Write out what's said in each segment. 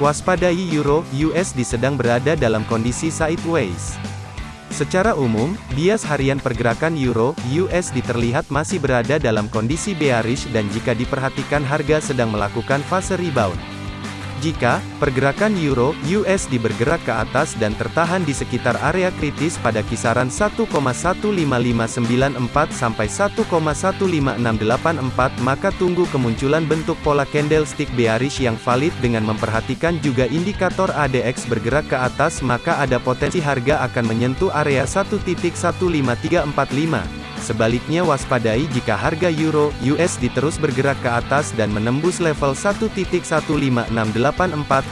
Waspadai Euro USD sedang berada dalam kondisi sideways. Secara umum, bias harian pergerakan Euro USD terlihat masih berada dalam kondisi bearish dan jika diperhatikan harga sedang melakukan fase rebound. Jika pergerakan euro USD bergerak ke atas dan tertahan di sekitar area kritis pada kisaran 1,15594 sampai 1,15684 maka tunggu kemunculan bentuk pola candlestick bearish yang valid dengan memperhatikan juga indikator ADX bergerak ke atas maka ada potensi harga akan menyentuh area 1.15345 Sebaliknya waspadai jika harga euro USD terus bergerak ke atas dan menembus level 1.15684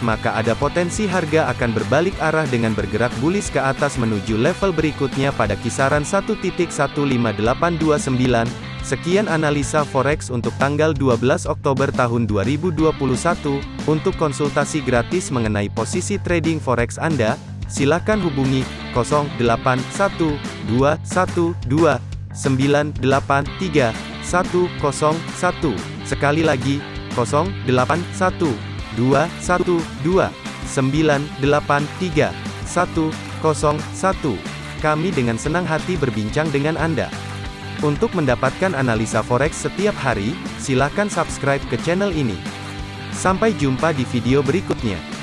maka ada potensi harga akan berbalik arah dengan bergerak bullish ke atas menuju level berikutnya pada kisaran 1.15829. Sekian analisa forex untuk tanggal 12 Oktober tahun 2021. Untuk konsultasi gratis mengenai posisi trading forex Anda, silakan hubungi 081212 983 101. Sekali lagi, 081 212 983 101. Kami dengan senang hati berbincang dengan Anda. Untuk mendapatkan analisa forex setiap hari, silakan subscribe ke channel ini. Sampai jumpa di video berikutnya.